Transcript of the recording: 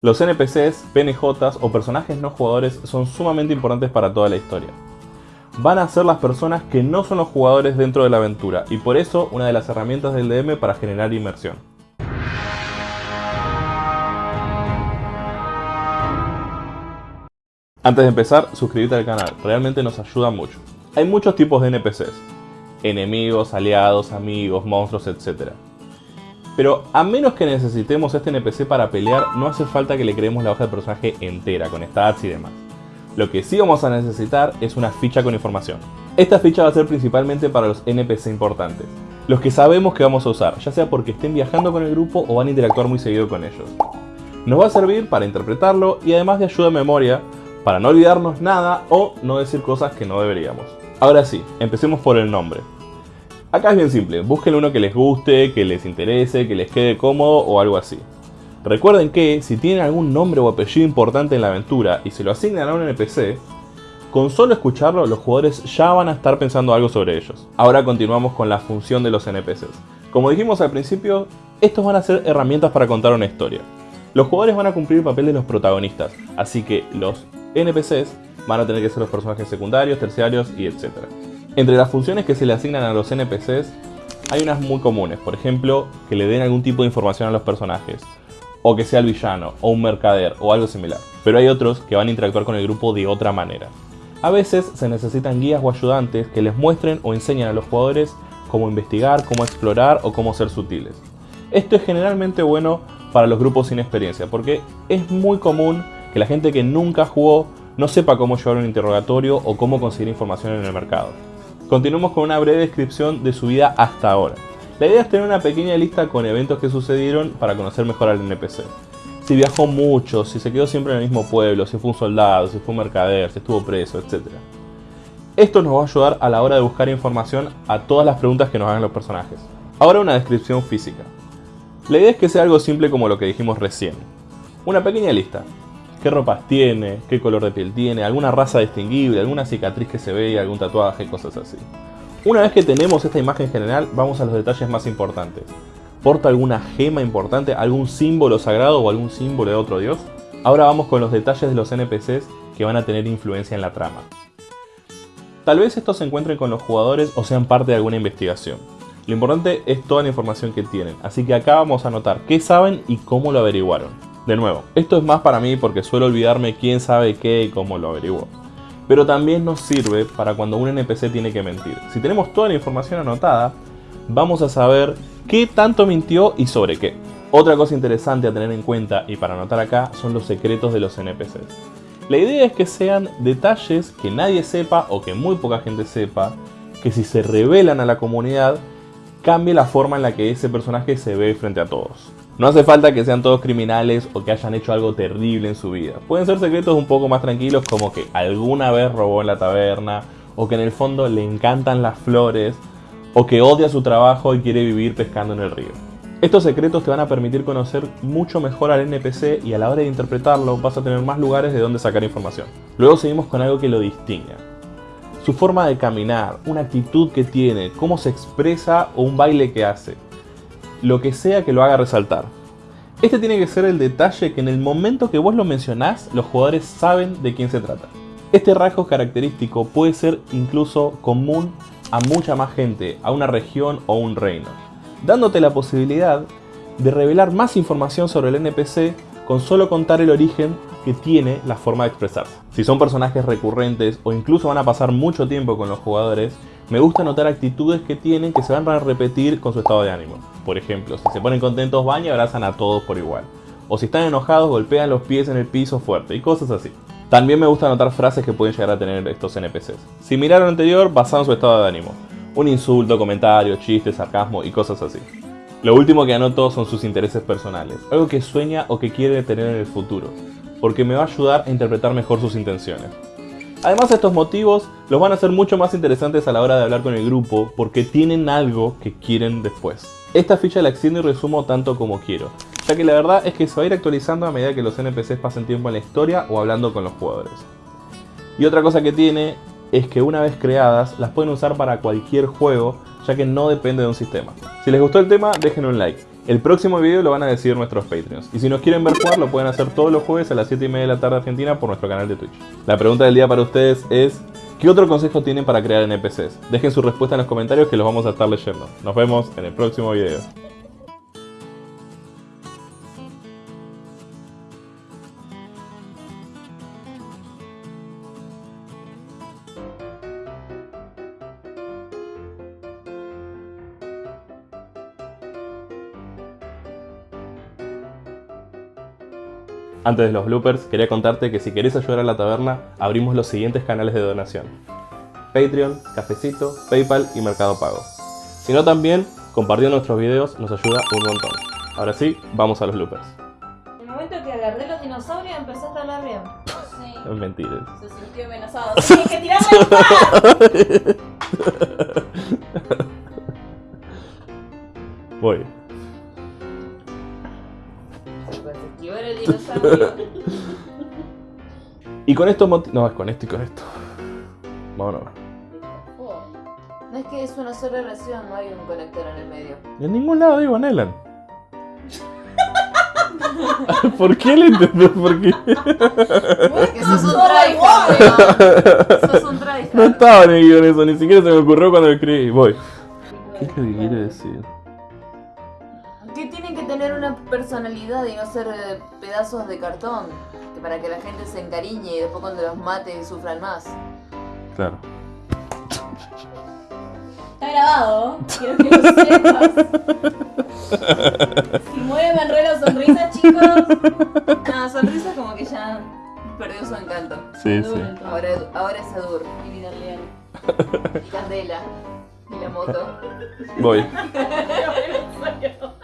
Los NPCs, PNJs o personajes no jugadores son sumamente importantes para toda la historia. Van a ser las personas que no son los jugadores dentro de la aventura y por eso una de las herramientas del DM para generar inmersión. Antes de empezar, suscríbete al canal, realmente nos ayuda mucho. Hay muchos tipos de NPCs, enemigos, aliados, amigos, monstruos, etc. Pero a menos que necesitemos este NPC para pelear, no hace falta que le creemos la hoja de personaje entera, con stats y demás. Lo que sí vamos a necesitar es una ficha con información. Esta ficha va a ser principalmente para los NPC importantes, los que sabemos que vamos a usar, ya sea porque estén viajando con el grupo o van a interactuar muy seguido con ellos. Nos va a servir para interpretarlo y además de ayuda de memoria, para no olvidarnos nada o no decir cosas que no deberíamos. Ahora sí, empecemos por el nombre. Acá es bien simple, busquen uno que les guste, que les interese, que les quede cómodo o algo así. Recuerden que si tienen algún nombre o apellido importante en la aventura y se lo asignan a un NPC, con solo escucharlo los jugadores ya van a estar pensando algo sobre ellos. Ahora continuamos con la función de los NPCs. Como dijimos al principio, estos van a ser herramientas para contar una historia. Los jugadores van a cumplir el papel de los protagonistas, así que los NPCs van a tener que ser los personajes secundarios, terciarios y etc. Entre las funciones que se le asignan a los NPCs, hay unas muy comunes, por ejemplo, que le den algún tipo de información a los personajes, o que sea el villano, o un mercader, o algo similar. Pero hay otros que van a interactuar con el grupo de otra manera. A veces se necesitan guías o ayudantes que les muestren o enseñen a los jugadores cómo investigar, cómo explorar o cómo ser sutiles. Esto es generalmente bueno para los grupos sin experiencia, porque es muy común que la gente que nunca jugó no sepa cómo llevar un interrogatorio o cómo conseguir información en el mercado. Continuemos con una breve descripción de su vida hasta ahora. La idea es tener una pequeña lista con eventos que sucedieron para conocer mejor al NPC. Si viajó mucho, si se quedó siempre en el mismo pueblo, si fue un soldado, si fue un mercader, si estuvo preso, etc. Esto nos va a ayudar a la hora de buscar información a todas las preguntas que nos hagan los personajes. Ahora una descripción física. La idea es que sea algo simple como lo que dijimos recién. Una pequeña lista qué ropas tiene, qué color de piel tiene, alguna raza distinguible, alguna cicatriz que se ve, algún tatuaje, cosas así. Una vez que tenemos esta imagen general, vamos a los detalles más importantes. ¿Porta alguna gema importante, algún símbolo sagrado o algún símbolo de otro dios? Ahora vamos con los detalles de los NPCs que van a tener influencia en la trama. Tal vez estos se encuentren con los jugadores o sean parte de alguna investigación. Lo importante es toda la información que tienen, así que acá vamos a anotar qué saben y cómo lo averiguaron. De nuevo, esto es más para mí porque suelo olvidarme quién sabe qué y cómo lo averiguó. Pero también nos sirve para cuando un NPC tiene que mentir. Si tenemos toda la información anotada, vamos a saber qué tanto mintió y sobre qué. Otra cosa interesante a tener en cuenta y para anotar acá son los secretos de los NPCs. La idea es que sean detalles que nadie sepa o que muy poca gente sepa, que si se revelan a la comunidad, cambie la forma en la que ese personaje se ve frente a todos. No hace falta que sean todos criminales o que hayan hecho algo terrible en su vida. Pueden ser secretos un poco más tranquilos como que alguna vez robó en la taberna o que en el fondo le encantan las flores o que odia su trabajo y quiere vivir pescando en el río. Estos secretos te van a permitir conocer mucho mejor al NPC y a la hora de interpretarlo vas a tener más lugares de donde sacar información. Luego seguimos con algo que lo distingue. Su forma de caminar, una actitud que tiene, cómo se expresa o un baile que hace lo que sea que lo haga resaltar. Este tiene que ser el detalle que en el momento que vos lo mencionás, los jugadores saben de quién se trata. Este rasgo característico puede ser incluso común a mucha más gente, a una región o un reino, dándote la posibilidad de revelar más información sobre el NPC con solo contar el origen que tiene la forma de expresarse. Si son personajes recurrentes o incluso van a pasar mucho tiempo con los jugadores, me gusta notar actitudes que tienen que se van a repetir con su estado de ánimo. Por ejemplo, si se ponen contentos van y abrazan a todos por igual. O si están enojados golpean los pies en el piso fuerte y cosas así. También me gusta notar frases que pueden llegar a tener estos NPCs. Si miraron lo anterior, basado en su estado de ánimo. Un insulto, comentario, chiste, sarcasmo y cosas así. Lo último que anoto son sus intereses personales, algo que sueña o que quiere tener en el futuro, porque me va a ayudar a interpretar mejor sus intenciones. Además estos motivos los van a hacer mucho más interesantes a la hora de hablar con el grupo porque tienen algo que quieren después. Esta ficha la extiendo y resumo tanto como quiero, ya que la verdad es que se va a ir actualizando a medida que los NPCs pasen tiempo en la historia o hablando con los jugadores. Y otra cosa que tiene es que una vez creadas las pueden usar para cualquier juego ya que no depende de un sistema. Si les gustó el tema dejen un like El próximo video lo van a decir nuestros Patreons. Y si nos quieren ver jugar, lo pueden hacer todos los jueves a las 7 y media de la tarde Argentina por nuestro canal de Twitch. La pregunta del día para ustedes es, ¿qué otro consejo tienen para crear NPCs? Dejen su respuesta en los comentarios que los vamos a estar leyendo. Nos vemos en el próximo video. Antes de los bloopers, quería contarte que si querés ayudar a la taberna, abrimos los siguientes canales de donación. Patreon, Cafecito, Paypal y Mercado Pago. Si no también, compartiendo nuestros videos nos ayuda un montón. Ahora sí, vamos a los bloopers. En el momento que agarré los dinosaurios empezaste a hablar bien. Sí. Es mentira. Se sintió amenazado. Tienes que tirarme el. Voy. Y con esto... No, es con esto y con esto. Vámonos. No es que es una sola relación, no hay un conector en el medio. En ningún lado digo Nelan. ¿Por qué le entendés? ¿Por qué? Porque sos un tryhard, weón. Sos un tryhard. No estaba en el guion eso, ni siquiera se me ocurrió cuando lo escribí. Voy. ¿Qué es lo que quiere decir? Tener una personalidad y no ser eh, pedazos de cartón. Que para que la gente se encariñe y después cuando los mate sufran más. Claro. Está grabado. Quiero que lo sepas. Si muere sonrisa, chicos. No, sonrisa como que ya perdió su encanto. Sí, sí. Ahora, ahora es Adur. Y Vidal Leal. Y Candela. Y la moto. Voy.